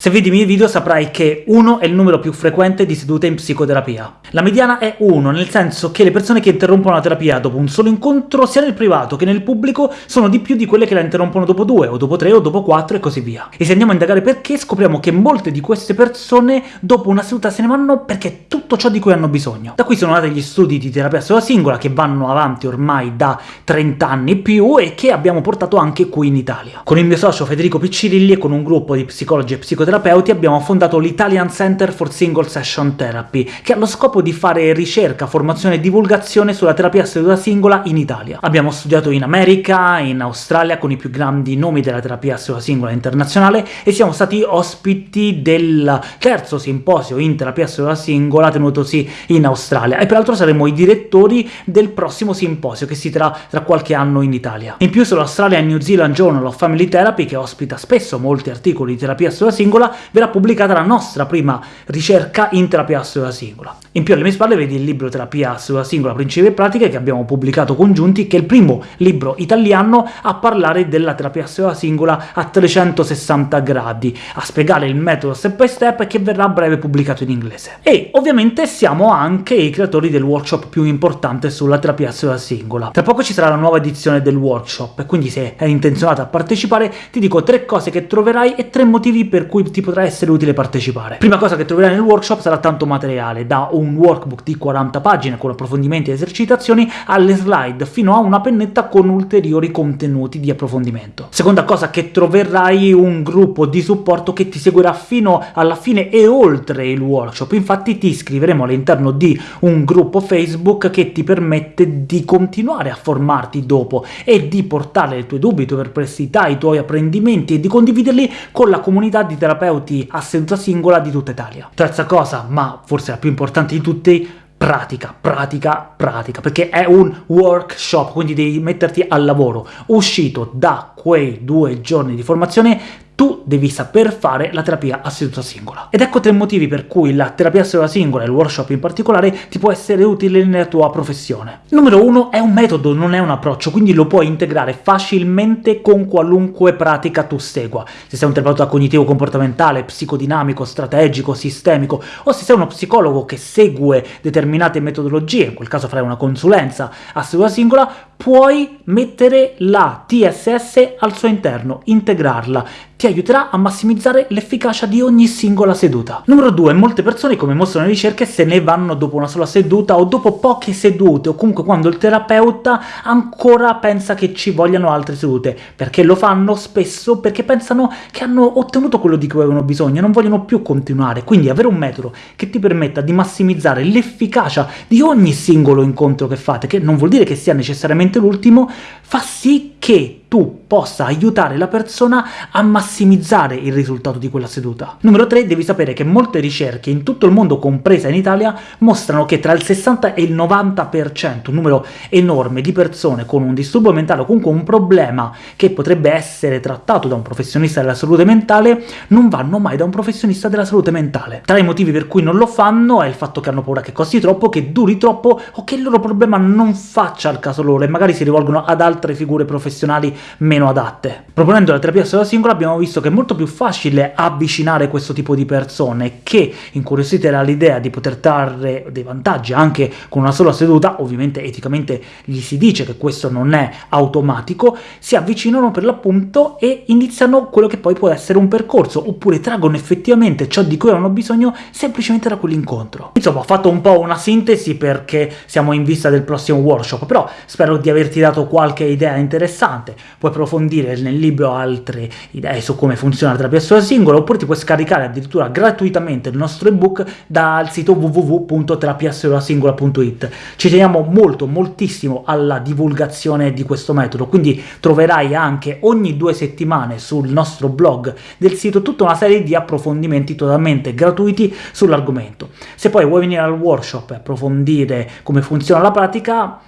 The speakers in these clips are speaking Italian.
Se vedi i miei video saprai che 1 è il numero più frequente di sedute in psicoterapia. La mediana è 1, nel senso che le persone che interrompono la terapia dopo un solo incontro, sia nel privato che nel pubblico, sono di più di quelle che la interrompono dopo 2, o dopo 3, o dopo 4 e così via. E se andiamo a indagare perché, scopriamo che molte di queste persone dopo una seduta se ne vanno perché è tutto ciò di cui hanno bisogno. Da qui sono nati gli studi di terapia sola singola, che vanno avanti ormai da 30 anni più, e che abbiamo portato anche qui in Italia. Con il mio socio Federico Piccirilli e con un gruppo di psicologi e psicoterapeuti psicoterapeuti abbiamo fondato l'Italian Center for Single Session Therapy, che ha lo scopo di fare ricerca, formazione e divulgazione sulla terapia seduta singola in Italia. Abbiamo studiato in America, in Australia, con i più grandi nomi della terapia seduta singola internazionale, e siamo stati ospiti del terzo simposio in terapia seduta singola tenutosi in Australia, e peraltro saremo i direttori del prossimo simposio, che si terrà tra qualche anno in Italia. In più sull'Australia New Zealand Journal of Family Therapy, che ospita spesso molti articoli di terapia seduta singola, singola, verrà pubblicata la nostra prima ricerca in terapia assoluta singola. In più alle mie spalle vedi il libro Terapia assoluta singola, principi e pratiche, che abbiamo pubblicato congiunti, che è il primo libro italiano a parlare della terapia assoluta singola a 360 gradi, a spiegare il metodo step by step, che verrà a breve pubblicato in inglese. E ovviamente siamo anche i creatori del workshop più importante sulla terapia assoluta singola. Tra poco ci sarà la nuova edizione del workshop, quindi se hai intenzionato a partecipare ti dico tre cose che troverai e tre motivi per cui ti potrà essere utile partecipare. Prima cosa che troverai nel workshop sarà tanto materiale, da un workbook di 40 pagine con approfondimenti e esercitazioni, alle slide, fino a una pennetta con ulteriori contenuti di approfondimento. Seconda cosa che troverai un gruppo di supporto che ti seguirà fino alla fine e oltre il workshop, infatti ti iscriveremo all'interno di un gruppo Facebook che ti permette di continuare a formarti dopo e di portare le tue dubbi, le tue perplessità, i tuoi apprendimenti e di condividerli con la comunità di terapeuti a seduta singola di tutta Italia. Terza cosa, ma forse la più importante di tutti, pratica, pratica, pratica, perché è un workshop, quindi devi metterti al lavoro. Uscito da quei due giorni di formazione tu devi saper fare la terapia a seduta singola. Ed ecco tre motivi per cui la terapia a seduta singola, e il workshop in particolare, ti può essere utile nella tua professione. Numero uno, è un metodo, non è un approccio, quindi lo puoi integrare facilmente con qualunque pratica tu segua. Se sei un terapeuta cognitivo-comportamentale, psicodinamico, strategico, sistemico, o se sei uno psicologo che segue determinate metodologie, in quel caso farai una consulenza a seduta singola, puoi mettere la TSS al suo interno, integrarla, ti aiuterà a massimizzare l'efficacia di ogni singola seduta. Numero 2. Molte persone, come mostrano le ricerche, se ne vanno dopo una sola seduta o dopo poche sedute, o comunque quando il terapeuta ancora pensa che ci vogliano altre sedute. Perché lo fanno? Spesso perché pensano che hanno ottenuto quello di cui avevano bisogno e non vogliono più continuare. Quindi avere un metodo che ti permetta di massimizzare l'efficacia di ogni singolo incontro che fate, che non vuol dire che sia necessariamente l'ultimo, fa sì che tu possa aiutare la persona a massimizzare il risultato di quella seduta. Numero 3. Devi sapere che molte ricerche in tutto il mondo, compresa in Italia, mostrano che tra il 60 e il 90%, un numero enorme di persone con un disturbo mentale o comunque un problema che potrebbe essere trattato da un professionista della salute mentale, non vanno mai da un professionista della salute mentale. Tra i motivi per cui non lo fanno è il fatto che hanno paura che costi troppo, che duri troppo, o che il loro problema non faccia al caso loro, e magari si rivolgono ad altre figure professionali meno adatte. Proponendo la terapia sola singola abbiamo visto che è molto più facile avvicinare questo tipo di persone che, incuriosite dall'idea di poter trarre dei vantaggi anche con una sola seduta, ovviamente eticamente gli si dice che questo non è automatico, si avvicinano per l'appunto e iniziano quello che poi può essere un percorso, oppure traggono effettivamente ciò di cui hanno bisogno semplicemente da quell'incontro. Insomma, ho fatto un po' una sintesi perché siamo in vista del prossimo workshop, però spero di averti dato qualche idea interessante puoi approfondire nel libro altre idee su come funziona la terapia sola singola, oppure ti puoi scaricare addirittura gratuitamente il nostro ebook dal sito www.terapiasolasingola.it. Ci teniamo molto, moltissimo alla divulgazione di questo metodo, quindi troverai anche ogni due settimane sul nostro blog del sito tutta una serie di approfondimenti totalmente gratuiti sull'argomento. Se poi vuoi venire al workshop e approfondire come funziona la pratica,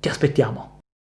ti aspettiamo!